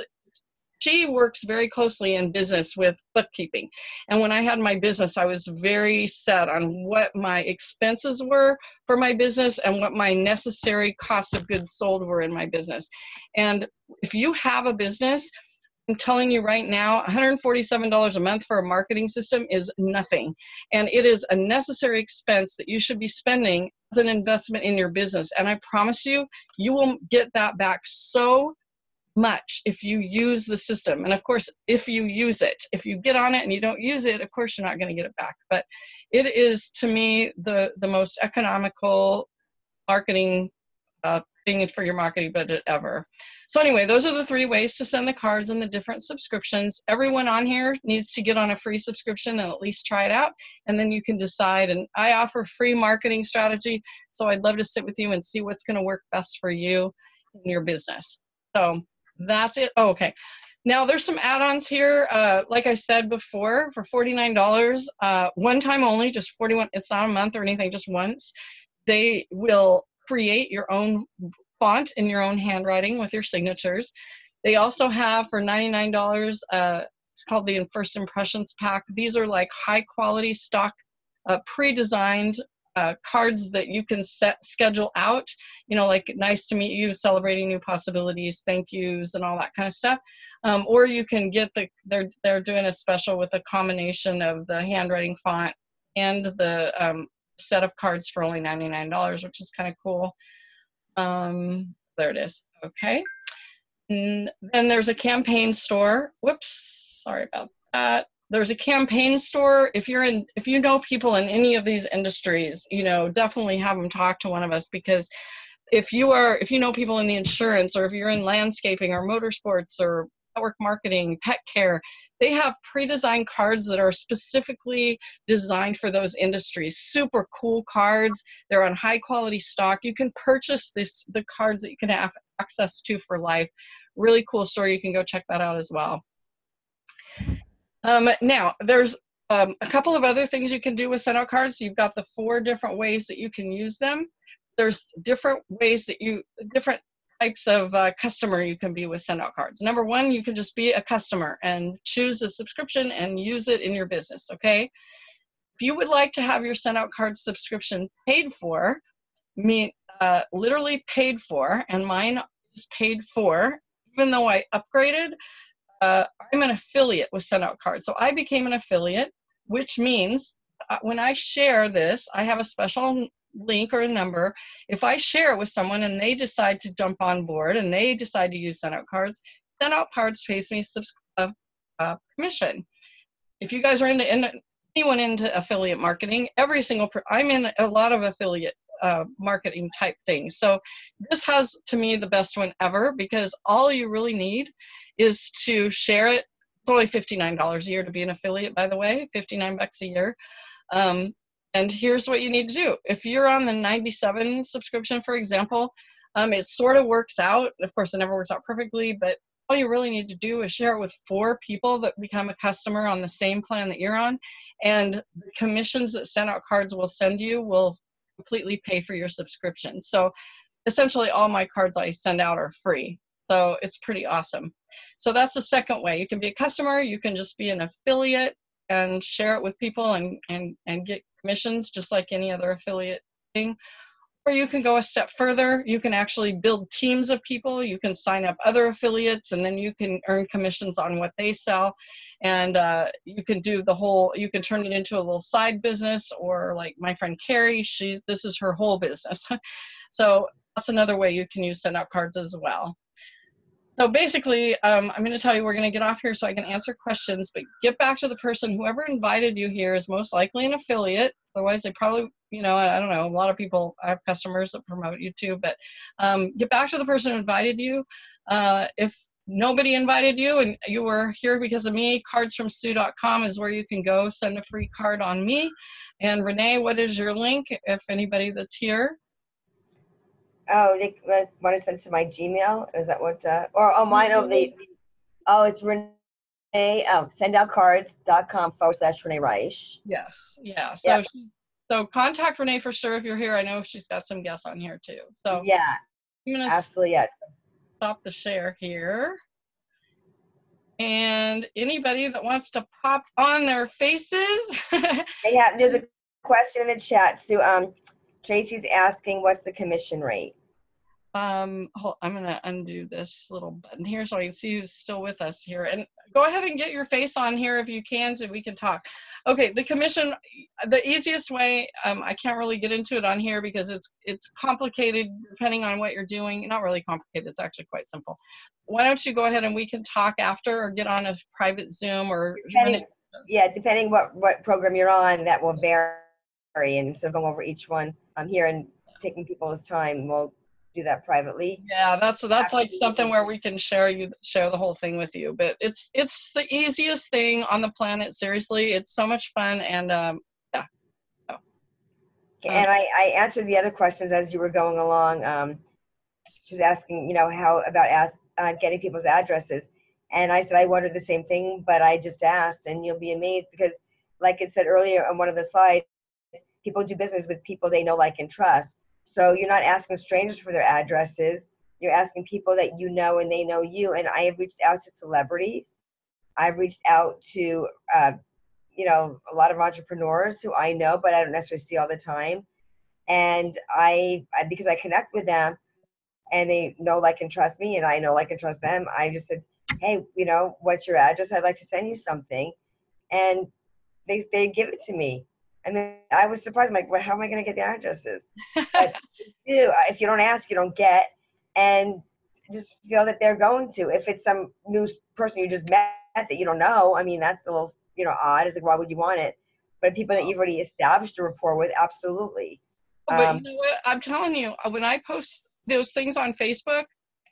she works very closely in business with bookkeeping. And when I had my business, I was very set on what my expenses were for my business and what my necessary cost of goods sold were in my business. And if you have a business, I'm telling you right now, $147 a month for a marketing system is nothing. And it is a necessary expense that you should be spending as an investment in your business. And I promise you, you will get that back so much if you use the system. And of course, if you use it, if you get on it and you don't use it, of course, you're not going to get it back. But it is, to me, the, the most economical marketing uh, thing for your marketing budget ever. So anyway, those are the three ways to send the cards and the different subscriptions. Everyone on here needs to get on a free subscription and at least try it out, and then you can decide. And I offer free marketing strategy, so I'd love to sit with you and see what's going to work best for you in your business. So that's it. Oh, okay. Now there's some add-ons here. Uh, like I said before, for $49, uh, one time only, just 41, it's not a month or anything, just once. They will create your own font in your own handwriting with your signatures. They also have for $99, uh, it's called the First Impressions Pack. These are like high quality stock uh, pre-designed uh, cards that you can set schedule out you know like nice to meet you celebrating new possibilities thank yous and all that kind of stuff. Um, or you can get the they're they're doing a special with a combination of the handwriting font and the um, set of cards for only $99 which is kind of cool. Um, there it is. Okay. And then there's a campaign store. Whoops. Sorry about that there's a campaign store. If you're in if you know people in any of these industries you know definitely have them talk to one of us because if you are if you know people in the insurance or if you're in landscaping or motorsports or network marketing pet care they have pre-designed cards that are specifically designed for those industries. Super cool cards. They're on high quality stock. You can purchase this the cards that you can have access to for life. Really cool store. You can go check that out as well um, now, there's um, a couple of other things you can do with send out cards. You've got the four different ways that you can use them. There's different ways that you, different types of uh, customer you can be with send out cards. Number one, you can just be a customer and choose a subscription and use it in your business, okay? If you would like to have your send out card subscription paid for, me uh, literally paid for, and mine is paid for, even though I upgraded, uh, I'm an affiliate with Send Out Cards. So I became an affiliate, which means uh, when I share this, I have a special link or a number. If I share it with someone and they decide to jump on board and they decide to use Send Out Cards, Send Out Cards pays me uh, uh, commission. If you guys are into, into anyone into affiliate marketing, every single, I'm in a lot of affiliate uh, marketing type things. So this has to me the best one ever because all you really need is to share it. It's only $59 a year to be an affiliate, by the way, 59 bucks a year. Um, and here's what you need to do. If you're on the 97 subscription, for example, um, it sort of works out. Of course, it never works out perfectly, but all you really need to do is share it with four people that become a customer on the same plan that you're on. And the commissions that send out cards will send you will completely pay for your subscription. So essentially all my cards I send out are free. So it's pretty awesome. So that's the second way. You can be a customer, you can just be an affiliate and share it with people and, and, and get commissions just like any other affiliate thing. Or you can go a step further. You can actually build teams of people. You can sign up other affiliates and then you can earn commissions on what they sell. And uh, you can do the whole, you can turn it into a little side business or like my friend Carrie, she's, this is her whole business. so that's another way you can use send out cards as well. So basically, um, I'm going to tell you we're going to get off here so I can answer questions, but get back to the person. Whoever invited you here is most likely an affiliate. Otherwise, they probably, you know, I, don't know. A lot of people, I have customers that promote you too, but um, get back to the person who invited you. Uh, if nobody invited you and you were here because of me, cardsfromsue.com is where you can go send a free card on me. And Renee, what is your link if anybody that's here? Oh, they want to send to my Gmail? Is that what, uh, or, oh, mine, oh, the, oh, it's Renee, oh, sendoutcards.com forward slash Renee Reich. Yes, yeah. So, Yeah. she, so contact Renee for sure if you're here. I know she's got some guests on here too. So Yeah, I'm gonna absolutely, yeah. stop the share here. And anybody that wants to pop on their faces, Yeah, there's a question in the chat, So um, Tracy's asking, what's the commission rate? Um, hold, I'm gonna undo this little button here so I can see who's still with us here. And go ahead and get your face on here if you can so we can talk. Okay, the commission, the easiest way, um, I can't really get into it on here because it's it's complicated depending on what you're doing. Not really complicated, it's actually quite simple. Why don't you go ahead and we can talk after or get on a private Zoom or Depending- Yeah, depending what, what program you're on, that will vary. And so going over each one, I'm here and taking people's time, we'll do that privately. Yeah, that's that's like something where we can share you share the whole thing with you. But it's it's the easiest thing on the planet. Seriously, it's so much fun and um, Okay, And I, I answered the other questions as you were going along. Um, she was asking, you know, how about ask, uh, getting people's addresses. And I said, I wondered the same thing, but I just asked and you'll be amazed because like it said earlier on one of the slides, people do business with people they know, like, and trust. So you're not asking strangers for their addresses. You're asking people that you know and they know you. And I have reached out to celebrities. I've reached out to, uh, you know, a lot of entrepreneurs who I know, but I don't necessarily see all the time. And I, I because I connect with them and they know, like, and trust me, and I know, like, and trust them, I just said, hey, you know, what's your address? I'd like to send you something. And they, they give it to me. And then I was surprised, I'm like, well, how am I going to get the addresses? But do. If you don't ask, you don't get. And just feel that they're going to. If it's some new person you just met that you don't know, I mean, that's a little, you know, odd. It's like, why would you want it? But people that you've already established a rapport with, absolutely. but Um, you know what? I'm telling you, uh, when I post those things on Facebook,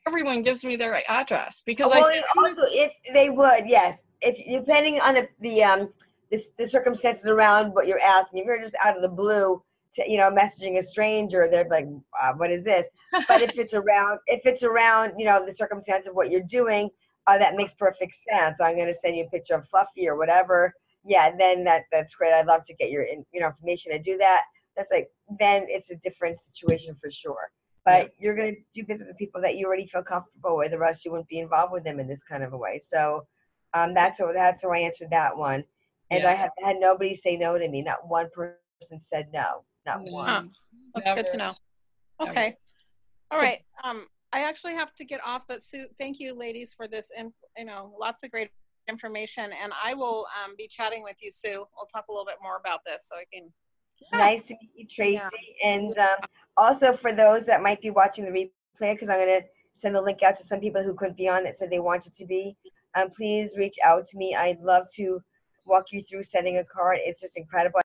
everyone gives me their address because well, I and also, if they would, yes. If depending on the the um the, the circumstances around what you're asking, if you're just out of the blue, to, you know, messaging a stranger, they're like, uh, "What is this?" But if it's around, if it's around, you know, the circumstance of what you're doing, uh, that makes perfect sense. I'm going to send you a picture of Fluffy or whatever. Yeah, then that that's great. I'd love to get your in, you know information to do that. That's like then it's a different situation for sure. But you're going to do business with people that you already feel comfortable with. The rest you wouldn't be involved with them in this kind of a way. So um, that's how that's how I answered that one. And I Yeah. have had nobody say no to me. Not one person said no. Not No. one. Huh. That's good to know. Okay. All So- Um, I actually have to get off, but Sue, thank you, ladies, for this. And you know, lots of great information. And I will um, be chatting with you, Sue. We'll talk a little bit more about this, so I can. Nice to meet you, Tracy. And um, also for those that might be watching the replay, because I'm going to send the link out to some people who couldn't be on that said they wanted to be. Um, please reach out to me. I'd love to walk you through sending a card. It's just incredible.